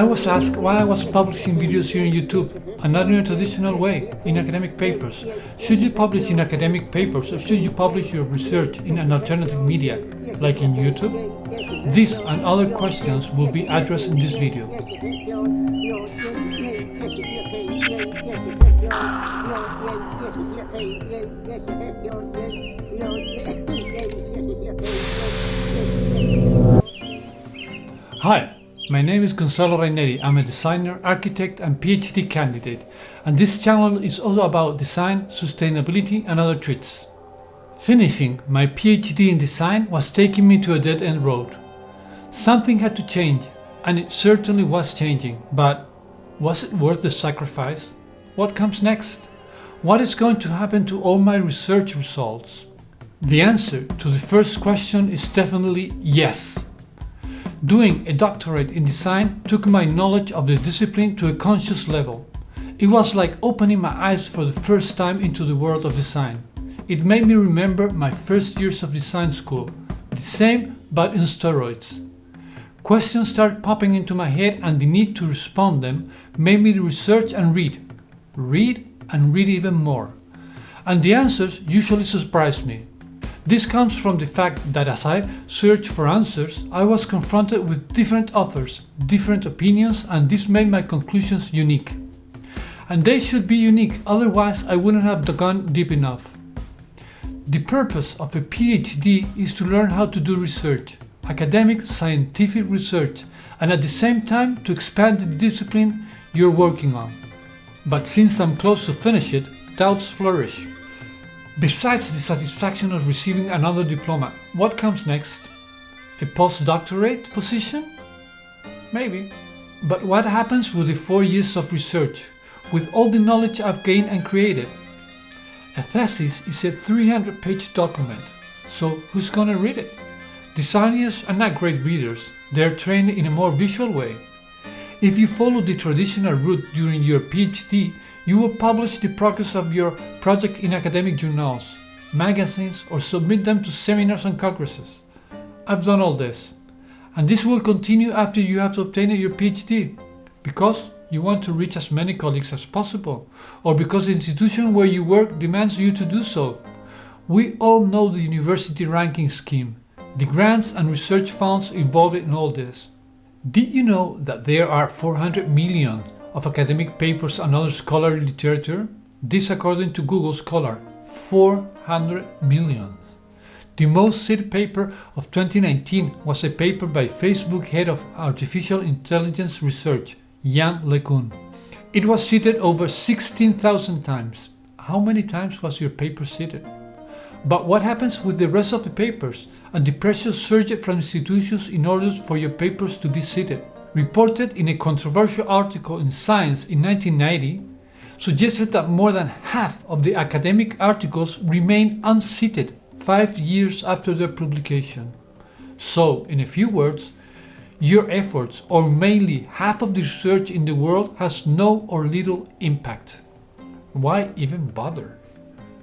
I was asked why I was publishing videos here on YouTube and not in a traditional way, in academic papers. Should you publish in academic papers or should you publish your research in an alternative media, like in YouTube? These and other questions will be addressed in this video. Hi, my name is Gonzalo Raineri. I'm a designer, architect and PhD candidate and this channel is also about design, sustainability and other treats. Finishing my PhD in design was taking me to a dead-end road. Something had to change and it certainly was changing, but was it worth the sacrifice? What comes next? What is going to happen to all my research results? The answer to the first question is definitely yes. Doing a doctorate in design took my knowledge of the discipline to a conscious level. It was like opening my eyes for the first time into the world of design. It made me remember my first years of design school, the same but in steroids. Questions started popping into my head and the need to respond them made me research and read. Read and read even more. And the answers usually surprised me. This comes from the fact that as I searched for answers, I was confronted with different authors, different opinions and this made my conclusions unique. And they should be unique, otherwise I wouldn't have gone deep enough. The purpose of a PhD is to learn how to do research, academic scientific research, and at the same time to expand the discipline you're working on. But since I'm close to finish it, doubts flourish. Besides the satisfaction of receiving another diploma, what comes next? A postdoctorate position? Maybe. But what happens with the four years of research, with all the knowledge I've gained and created? A thesis is a 300-page document, so who's gonna read it? Designers are not great readers, they're trained in a more visual way. If you follow the traditional route during your PhD, you will publish the progress of your project in academic journals, magazines or submit them to seminars and congresses. I've done all this. And this will continue after you have obtained your PhD, because you want to reach as many colleagues as possible, or because the institution where you work demands you to do so. We all know the university ranking scheme, the grants and research funds involved in all this. Did you know that there are 400 million of academic papers and other scholarly literature? This according to Google Scholar, 400 million. The most cited paper of 2019 was a paper by Facebook head of artificial intelligence research, Yann LeCun. It was cited over 16,000 times. How many times was your paper cited? But what happens with the rest of the papers and the pressure surged from institutions in order for your papers to be cited? Reported in a controversial article in Science in 1990, suggested that more than half of the academic articles remain uncited five years after their publication. So, in a few words, your efforts, or mainly half of the research in the world, has no or little impact. Why even bother?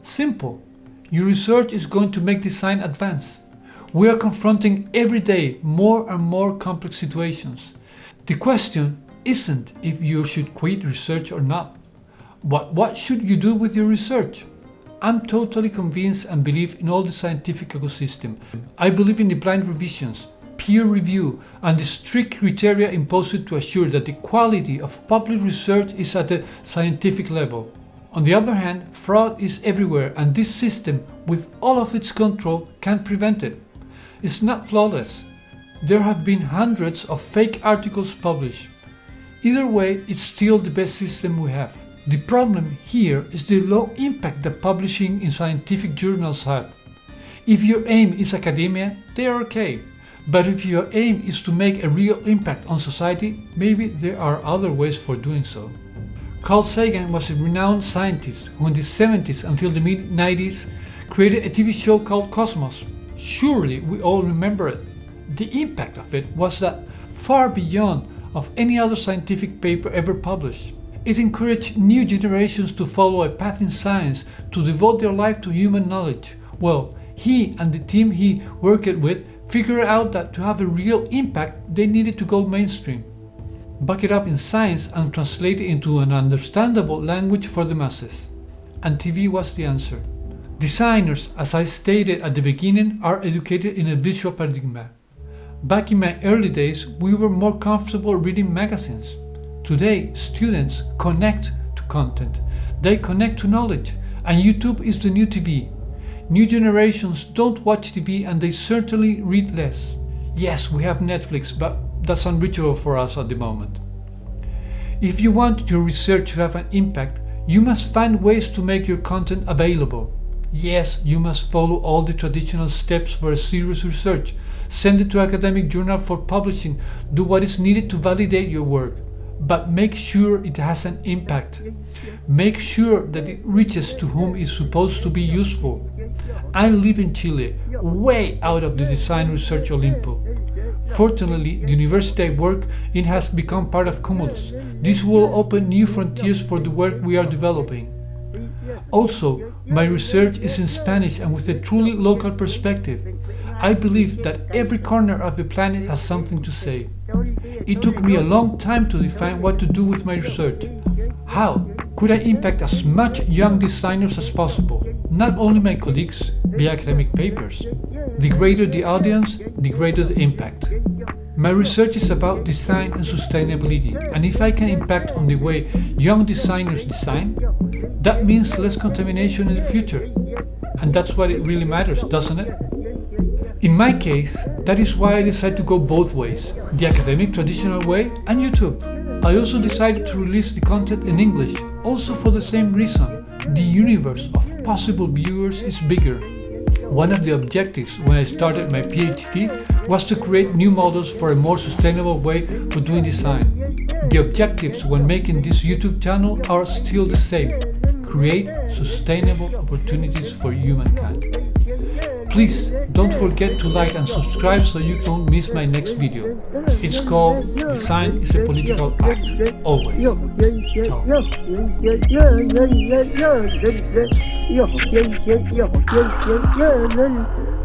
Simple. Your research is going to make design advance. We are confronting every day more and more complex situations. The question isn't if you should quit research or not, but what should you do with your research? I'm totally convinced and believe in all the scientific ecosystem. I believe in the blind revisions, peer review and the strict criteria imposed to assure that the quality of public research is at the scientific level. On the other hand, fraud is everywhere and this system, with all of its control, can't prevent it. It's not flawless, there have been hundreds of fake articles published. Either way, it's still the best system we have. The problem here is the low impact that publishing in scientific journals have. If your aim is academia, they are okay. But if your aim is to make a real impact on society, maybe there are other ways for doing so. Carl Sagan was a renowned scientist who in the 70s until the mid-90s created a TV show called Cosmos. Surely we all remember it. The impact of it was that far beyond of any other scientific paper ever published. It encouraged new generations to follow a path in science, to devote their life to human knowledge. Well, he and the team he worked with figured out that to have a real impact they needed to go mainstream. back it up in science and translate it into an understandable language for the masses. And TV was the answer. Designers, as I stated at the beginning, are educated in a visual paradigm. Back in my early days, we were more comfortable reading magazines. Today, students connect to content. They connect to knowledge, and YouTube is the new TV. New generations don't watch TV and they certainly read less. Yes, we have Netflix, but that's unreachable for us at the moment. If you want your research to have an impact, you must find ways to make your content available. Yes, you must follow all the traditional steps for a serious research. Send it to academic journal for publishing. Do what is needed to validate your work but make sure it has an impact. Make sure that it reaches to whom it's supposed to be useful. I live in Chile, way out of the design research Olimpo. Fortunately, the university I work in has become part of Cumulus. This will open new frontiers for the work we are developing. Also, my research is in Spanish and with a truly local perspective. I believe that every corner of the planet has something to say. It took me a long time to define what to do with my research. How could I impact as much young designers as possible? Not only my colleagues via academic papers. The greater the audience, the greater the impact. My research is about design and sustainability, and if I can impact on the way young designers design, that means less contamination in the future. And that's what it really matters, doesn't it? In my case, that is why I decided to go both ways, the academic traditional way and YouTube. I also decided to release the content in English, also for the same reason. The universe of possible viewers is bigger. One of the objectives when I started my PhD was to create new models for a more sustainable way for doing design. The objectives when making this YouTube channel are still the same. Create sustainable opportunities for humankind. Please don't forget to like and subscribe so you don't miss my next video. It's called Design is a Political Act. Always. Ciao.